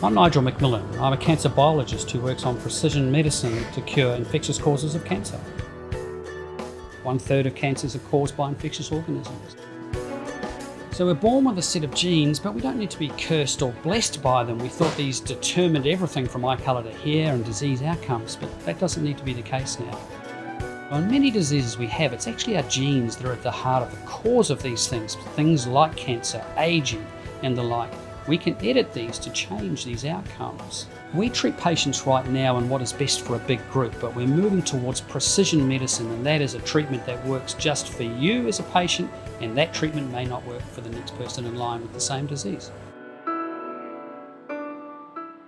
I'm Nigel McMillan. I'm a cancer biologist who works on precision medicine to cure infectious causes of cancer. One third of cancers are caused by infectious organisms. So we're born with a set of genes, but we don't need to be cursed or blessed by them. We thought these determined everything from eye colour to hair and disease outcomes, but that doesn't need to be the case now. On many diseases we have, it's actually our genes that are at the heart of the cause of these things, things like cancer, aging, and the like. We can edit these to change these outcomes. We treat patients right now on what is best for a big group, but we're moving towards precision medicine, and that is a treatment that works just for you as a patient, and that treatment may not work for the next person in line with the same disease.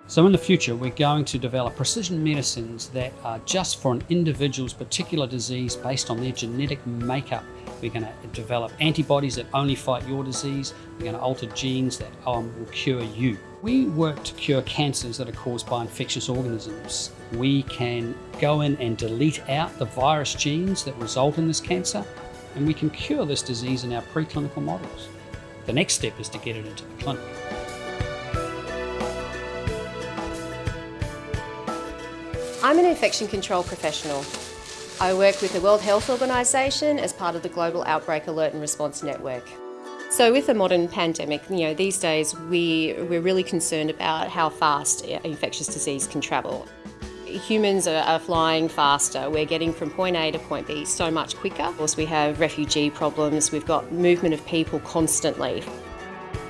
So in the future, we're going to develop precision medicines that are just for an individual's particular disease based on their genetic makeup. We're going to develop antibodies that only fight your disease. We're going to alter genes that um, will cure you. We work to cure cancers that are caused by infectious organisms. We can go in and delete out the virus genes that result in this cancer, and we can cure this disease in our preclinical models. The next step is to get it into the clinic. I'm an infection control professional. I work with the World Health Organization as part of the Global Outbreak Alert and Response Network. So with the modern pandemic, you know, these days we, we're really concerned about how fast uh, infectious disease can travel. Humans are, are, flying faster. We're getting from point A to point B so much quicker. Of course, we have refugee problems. We've got movement of people constantly.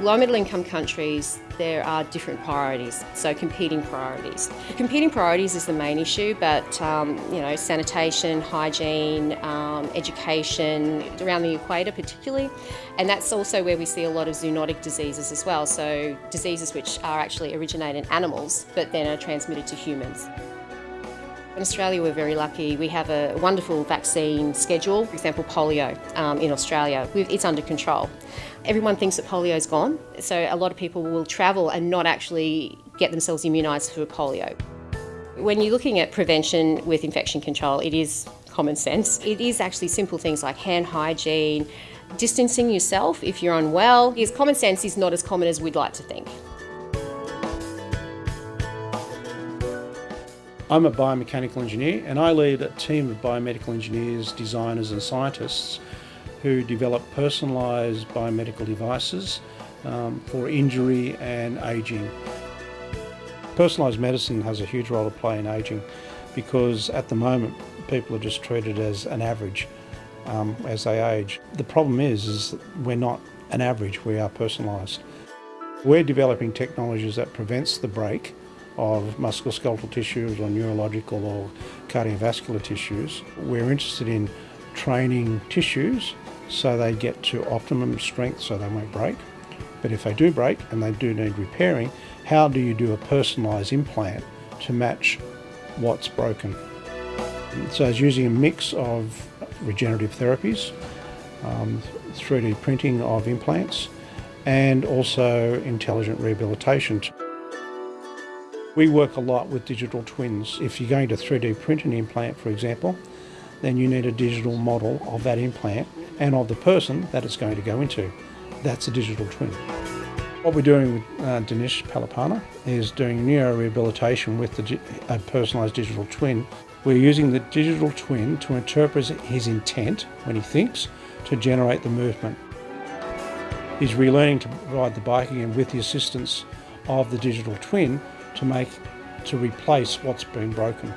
Low middle income countries, there are different priorities, so competing priorities. Competing priorities is the main issue, but um, you know, sanitation, hygiene, um, education, around the equator particularly, and that's also where we see a lot of zoonotic diseases as well, so diseases which are actually originate in animals, but then are transmitted to humans. In Australia, we're very lucky. We have a wonderful vaccine schedule. For example, polio um, in Australia, it's under control. Everyone thinks that polio is gone, so a lot of people will travel and not actually get themselves immunised for polio. When you're looking at prevention with infection control, it is common sense. It is actually simple things like hand hygiene, distancing yourself if you're unwell. Because common sense is not as common as we'd like to think. I'm a biomechanical engineer and I lead a team of biomedical engineers, designers and scientists who develop personalised biomedical devices um, for injury and ageing. Personalised medicine has a huge role to play in ageing because at the moment people are just treated as an average um, as they age. The problem is, is we're not an average, we are personalised. We're developing technologies that prevents the break of musculoskeletal tissues or neurological or cardiovascular tissues. We're interested in training tissues so they get to optimum strength so they won't break. But if they do break and they do need repairing, how do you do a personalised implant to match what's broken? So it's using a mix of regenerative therapies, um, 3D printing of implants, and also intelligent rehabilitation. We work a lot with digital twins. If you're going to 3D print an implant, for example, then you need a digital model of that implant and of the person that it's going to go into. That's a digital twin. What we're doing with uh, Dinesh Palipana is doing neurorehabilitation with a personalised digital twin. We're using the digital twin to interpret his intent when he thinks to generate the movement. He's relearning to ride the bike again with the assistance of the digital twin to make to replace what's been broken.